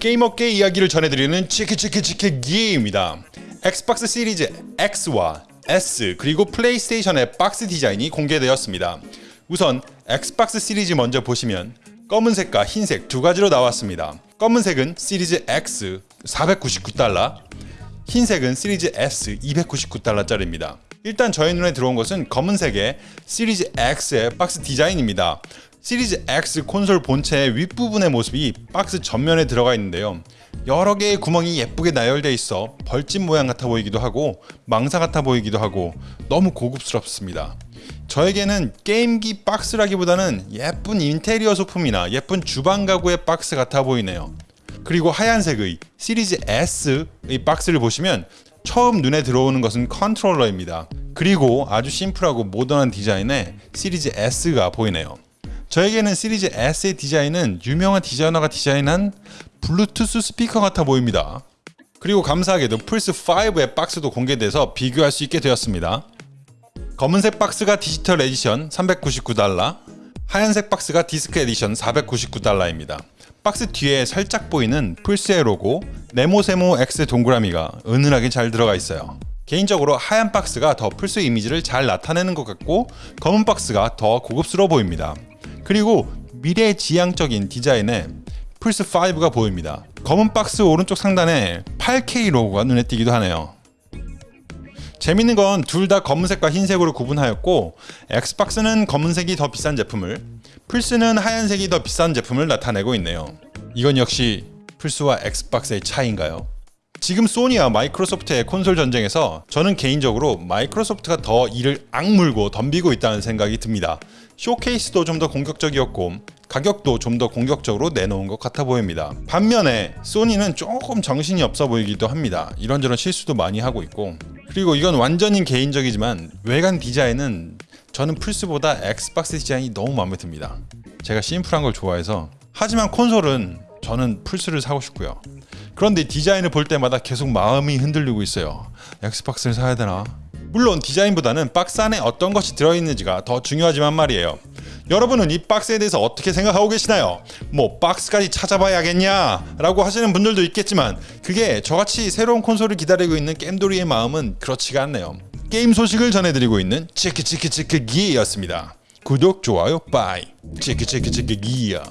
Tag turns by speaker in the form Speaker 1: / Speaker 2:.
Speaker 1: 게임업계 이야기를 전해드리는 치키치키치키 기입니다. 엑스박스 시리즈 X와 S 그리고 플레이스테이션의 박스 디자인이 공개되었습니다. 우선 엑스박스 시리즈 먼저 보시면 검은색과 흰색 두 가지로 나왔습니다. 검은색은 시리즈 X 499달러, 흰색은 시리즈 S 299달러짜리입니다. 일단 저의 눈에 들어온 것은 검은색의 시리즈 X의 박스 디자인입니다. 시리즈 X 콘솔 본체의 윗부분의 모습이 박스 전면에 들어가 있는데요. 여러 개의 구멍이 예쁘게 나열되어 있어 벌집 모양 같아 보이기도 하고 망사 같아 보이기도 하고 너무 고급스럽습니다. 저에게는 게임기 박스라기보다는 예쁜 인테리어 소품이나 예쁜 주방 가구의 박스 같아 보이네요. 그리고 하얀색의 시리즈 S의 박스를 보시면 처음 눈에 들어오는 것은 컨트롤러입니다. 그리고 아주 심플하고 모던한 디자인의 시리즈 S가 보이네요. 저에게는 시리즈 S의 디자인은 유명한 디자이너가 디자인한 블루투스 스피커 같아 보입니다. 그리고 감사하게도 플스5의 박스도 공개돼서 비교할 수 있게 되었습니다. 검은색 박스가 디지털 에디션 399달러, 하얀색 박스가 디스크 에디션 499달러입니다. 박스 뒤에 살짝 보이는 플스의 로고 네모세모 X 동그라미가 은은하게 잘 들어가 있어요. 개인적으로 하얀 박스가 더 플스 이미지를 잘 나타내는 것 같고 검은 박스가 더 고급스러워 보입니다. 그리고 미래지향적인 디자인의 플스5가 보입니다. 검은 박스 오른쪽 상단에 8K 로고가 눈에 띄기도 하네요. 재밌는 건 둘 다 검은색과 흰색으로 구분하였고 엑스박스는 검은색이 더 비싼 제품을 플스는 하얀색이 더 비싼 제품을 나타내고 있네요. 이건 역시 플스와 엑스박스의 차이인가요? 지금 소니와 마이크로소프트의 콘솔 전쟁에서 저는 개인적으로 마이크로소프트가 더 이를 악물고 덤비고 있다는 생각이 듭니다. 쇼케이스도 좀 더 공격적이었고 가격도 좀 더 공격적으로 내놓은 것 같아 보입니다. 반면에 소니는 조금 정신이 없어 보이기도 합니다. 이런저런 실수도 많이 하고 있고 그리고 이건 완전히 개인적이지만 외관 디자인은 저는 플스보다 엑스박스 디자인이 너무 마음에 듭니다. 제가 심플한 걸 좋아해서 하지만 콘솔은 저는 플스를 사고 싶고요. 그런데 디자인을 볼 때마다 계속 마음이 흔들리고 있어요. 엑스박스를 사야 되나? 물론 디자인보다는 박스 안에 어떤 것이 들어있는지가 더 중요하지만 말이에요. 여러분은 이 박스에 대해서 어떻게 생각하고 계시나요? 뭐 박스까지 찾아봐야겠냐? 라고 하시는 분들도 있겠지만 그게 저같이 새로운 콘솔을 기다리고 있는 게임돌이의 마음은 그렇지가 않네요. 게임 소식을 전해드리고 있는 치키치키치키기였습니다. 구독, 좋아요, 빠이. 치키치키치키기야.